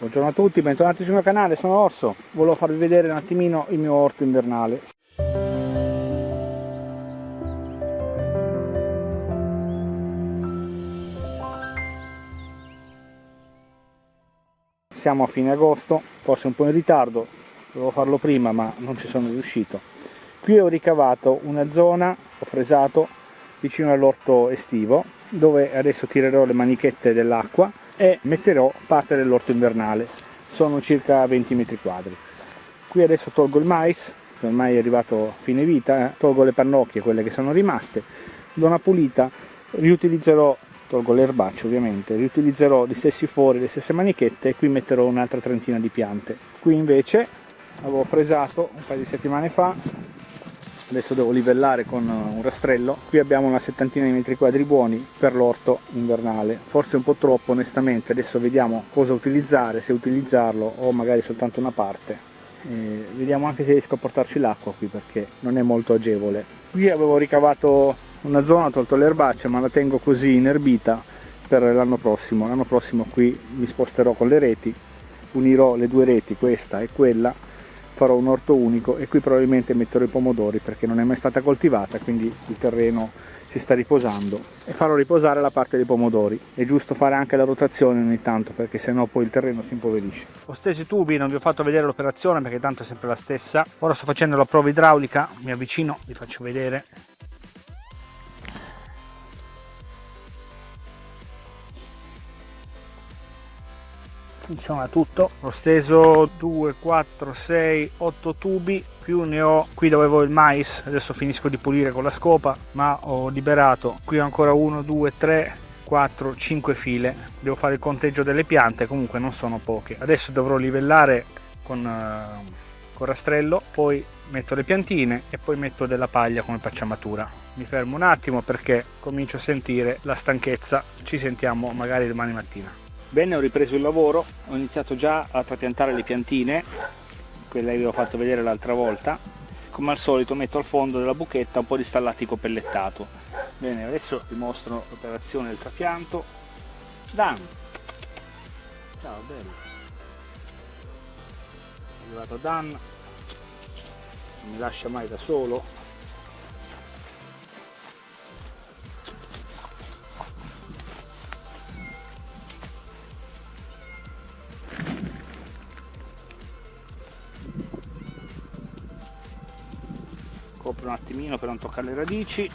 Buongiorno a tutti, bentornati sul mio canale, sono Orso. Volevo farvi vedere un attimino il mio orto invernale. Siamo a fine agosto, forse un po' in ritardo, dovevo farlo prima ma non ci sono riuscito. Qui ho ricavato una zona, ho fresato vicino all'orto estivo, dove adesso tirerò le manichette dell'acqua e metterò parte dell'orto invernale. Sono circa 20 metri quadri. Qui adesso tolgo il mais ormai è arrivato fine vita eh. tolgo le pannocchie quelle che sono rimaste. Do una pulita riutilizzerò tolgo l'erbaccio ovviamente riutilizzerò gli stessi fori le stesse manichette e qui metterò un'altra trentina di piante. Qui invece avevo fresato un paio di settimane fa adesso devo livellare con un rastrello. Qui abbiamo una settantina di metri quadri buoni per l'orto invernale. Forse un po' troppo onestamente. Adesso vediamo cosa utilizzare se utilizzarlo o magari soltanto una parte. E vediamo anche se riesco a portarci l'acqua qui perché non è molto agevole. Qui avevo ricavato una zona tolto le erbacce ma la tengo così inerbita per l'anno prossimo. L'anno prossimo qui mi sposterò con le reti unirò le due reti questa e quella farò un orto unico e qui probabilmente metterò i pomodori perché non è mai stata coltivata quindi il terreno si sta riposando. E farò riposare la parte dei pomodori. È giusto fare anche la rotazione ogni tanto perché sennò poi il terreno si impoverisce. Ho steso i tubi non vi ho fatto vedere l'operazione perché tanto è sempre la stessa. Ora sto facendo la prova idraulica mi avvicino vi faccio vedere funziona tutto. Ho steso 2 4 6 8 tubi. Più ne ho qui dove avevo il mais. Adesso finisco di pulire con la scopa ma ho liberato qui ancora 1 2 3 4 5 file. Devo fare il conteggio delle piante comunque non sono poche. Adesso dovrò livellare con, uh, con rastrello poi metto le piantine e poi metto della paglia come pacciamatura. Mi fermo un attimo perché comincio a sentire la stanchezza. Ci sentiamo magari domani mattina Bene, ho ripreso il lavoro, ho iniziato già a trapiantare le piantine, quelle che vi ho fatto vedere l'altra volta. Come al solito metto al fondo della buchetta un po' di stallatico pellettato. Bene, adesso vi mostro l'operazione del trapianto. Dan! Ciao, bello! È arrivato Dan, non mi lascia mai da solo, copro un attimino per non toccare le radici.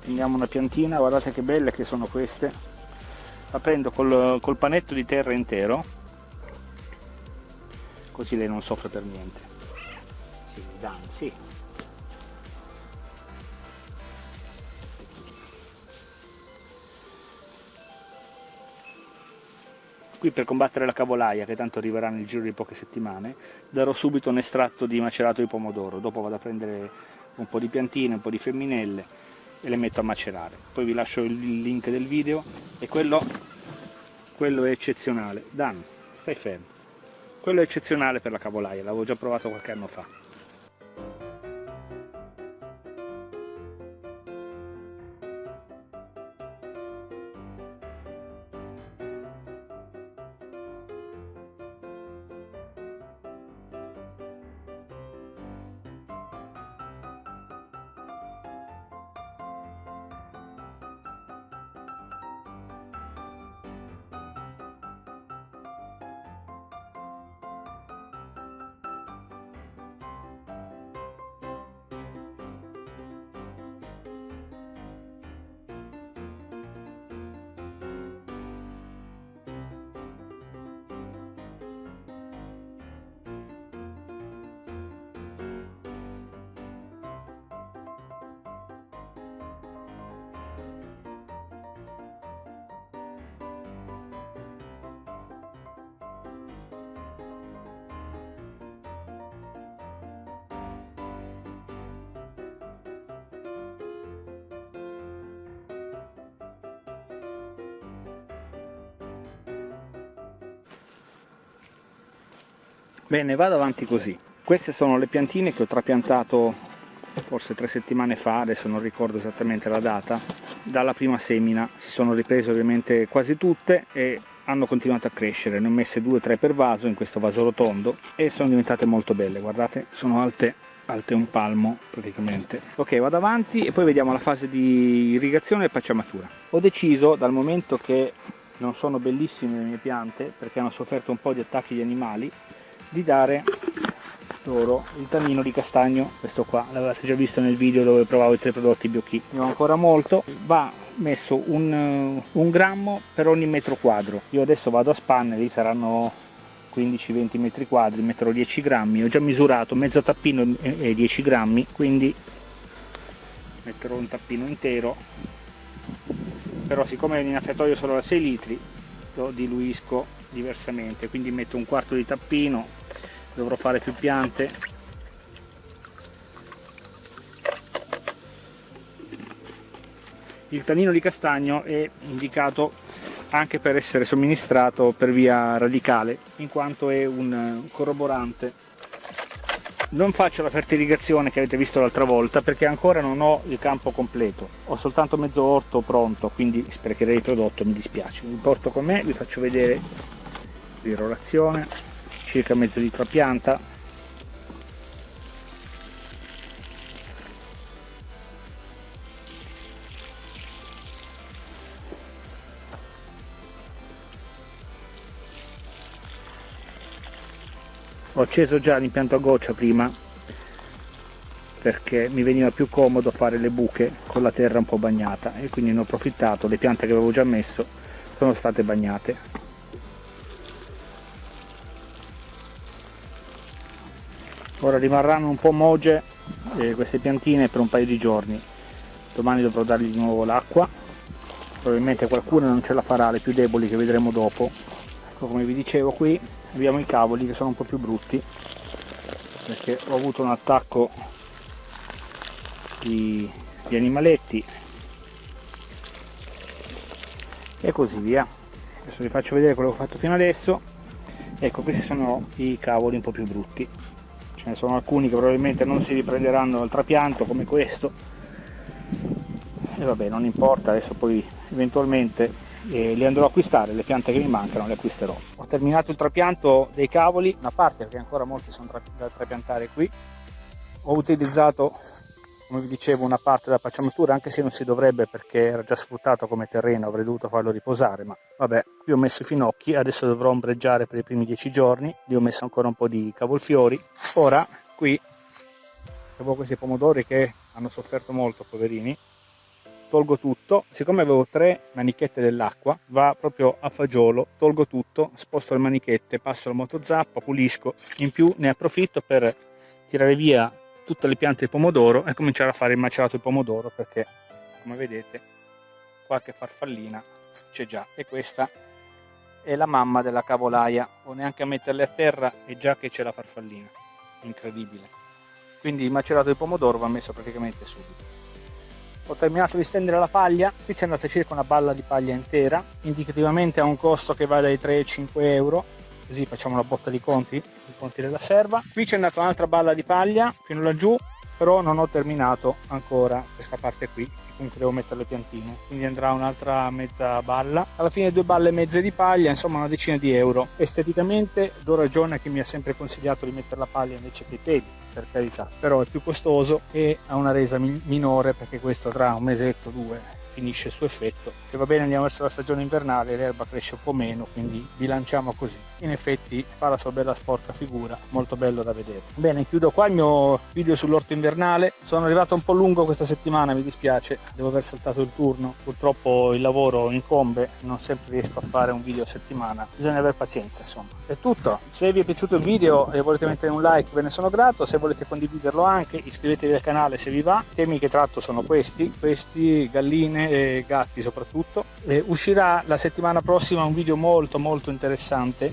Prendiamo una piantina guardate che belle che sono queste. La prendo col, col panetto di terra intero. Così lei non soffre per niente. Sì, dai, sì. Qui per combattere la cavolaia, che tanto arriverà nel giro di poche settimane, darò subito un estratto di macerato di pomodoro, dopo vado a prendere un po' di piantine, un po' di femminelle e le metto a macerare. Poi vi lascio il link del video e quello, quello è eccezionale. Dan, stai fermo. Quello è eccezionale per la cavolaia, l'avevo già provato qualche anno fa. Bene, vado avanti così. Queste sono le piantine che ho trapiantato forse tre settimane fa, adesso non ricordo esattamente la data, dalla prima semina. Si sono riprese ovviamente quasi tutte e hanno continuato a crescere ne ho messe due o tre per vaso in questo vaso rotondo e sono diventate molto belle guardate sono alte alte un palmo praticamente ok vado avanti e poi vediamo la fase di irrigazione e pacciamatura ho deciso dal momento che non sono bellissime le mie piante perché hanno sofferto un po' di attacchi di animali di dare loro il tannino di castagno. Questo qua l'avete già visto nel video dove provavo i tre prodotti BioKey ne ho ancora molto. Va messo un, un grammo per ogni metro quadro. Io adesso vado a spanne lì saranno 15-20 metri quadri metterò 10 grammi. Ho già misurato mezzo tappino e 10 grammi quindi metterò un tappino intero. Però siccome in innaffiatoio solo da 6 litri lo diluisco diversamente quindi metto un quarto di tappino dovrò fare più piante. Il tanino di castagno è indicato anche per essere somministrato per via radicale in quanto è un corroborante. Non faccio la fertilizazione che avete visto l'altra volta perché ancora non ho il campo completo. Ho soltanto mezzo orto pronto quindi sprecherei il prodotto mi dispiace. Vi porto con me vi faccio vedere l'irrorazione circa mezzo litro a pianta. Ho acceso già l'impianto a goccia prima perché mi veniva più comodo fare le buche con la terra un po' bagnata e quindi ne ho approfittato. Le piante che avevo già messo sono state bagnate ora rimarranno un po' moge eh, queste piantine per un paio di giorni. Domani dovrò dargli di nuovo l'acqua. Probabilmente qualcuna non ce la farà le più deboli che vedremo dopo. Ecco come vi dicevo qui abbiamo i cavoli che sono un po' più brutti perché ho avuto un attacco di, di animaletti. E così via. Adesso vi faccio vedere quello che ho fatto fino adesso. Ecco questi sono i cavoli un po' più brutti ce ne sono alcuni che probabilmente non si riprenderanno dal trapianto come questo e vabbè non importa adesso poi eventualmente e li andrò a acquistare, le piante che mi mancano le acquisterò. Ho terminato il trapianto dei cavoli, una parte perché ancora molti sono da trapiantare qui. Ho utilizzato, come vi dicevo, una parte della pacciamatura, anche se non si dovrebbe perché era già sfruttato come terreno, avrei dovuto farlo riposare, ma vabbè, qui ho messo i finocchi, adesso dovrò ombreggiare per i primi dieci giorni, lì ho messo ancora un po' di cavolfiori. Ora, qui, avevo questi pomodori che hanno sofferto molto, poverini, tolgo tutto, siccome avevo tre manichette dell'acqua, va proprio a fagiolo, tolgo tutto, sposto le manichette, passo la motozappa, pulisco, in più ne approfitto per tirare via tutte le piante di pomodoro e cominciare a fare il macerato di pomodoro perché, come vedete, qualche farfallina c'è già. E questa è la mamma della cavolaia, o neanche a metterle a terra? E già che c'è la farfallina, incredibile. Quindi il macerato di pomodoro va messo praticamente subito ho terminato di stendere la paglia. Qui c'è andata circa una balla di paglia intera. Indicativamente ha un costo che va dai 3 ai 5 euro così facciamo una botta di conti i conti della serva. Qui c'è andata un'altra balla di paglia fino laggiù però non ho terminato ancora questa parte qui comunque devo mettere le piantine. Quindi andrà un'altra mezza balla. Alla fine due balle mezze di paglia insomma una decina di euro. Esteticamente do ragione a chi mi ha sempre consigliato di mettere la paglia invece che i piedi per carità. Però è più costoso e ha una resa minore perché questo tra un mesetto due finisce il suo effetto. Se va bene andiamo verso la stagione invernale, l'erba cresce un po' meno, quindi bilanciamo così. In effetti fa la sua bella sporca figura, molto bello da vedere. Bene, chiudo qua il mio video sull'orto invernale. Sono arrivato un po' lungo questa settimana, mi dispiace, devo aver saltato il turno. Purtroppo il lavoro incombe, non sempre riesco a fare un video a settimana. Bisogna avere pazienza, insomma. È tutto. Se vi è piaciuto il video e volete mettere un like, ve ne sono grato. Se volete condividerlo anche, iscrivetevi al canale se vi va. I temi che tratto sono questi, questi, galline, e gatti soprattutto. E uscirà la settimana prossima un video molto molto interessante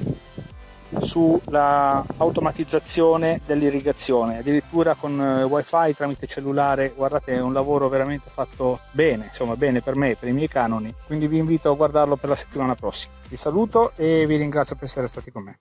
sulla automatizzazione dell'irrigazione addirittura con eh, wifi tramite cellulare. Guardate è un lavoro veramente fatto bene insomma bene per me per i miei canoni. Quindi vi invito a guardarlo per la settimana prossima. Vi saluto e vi ringrazio per essere stati con me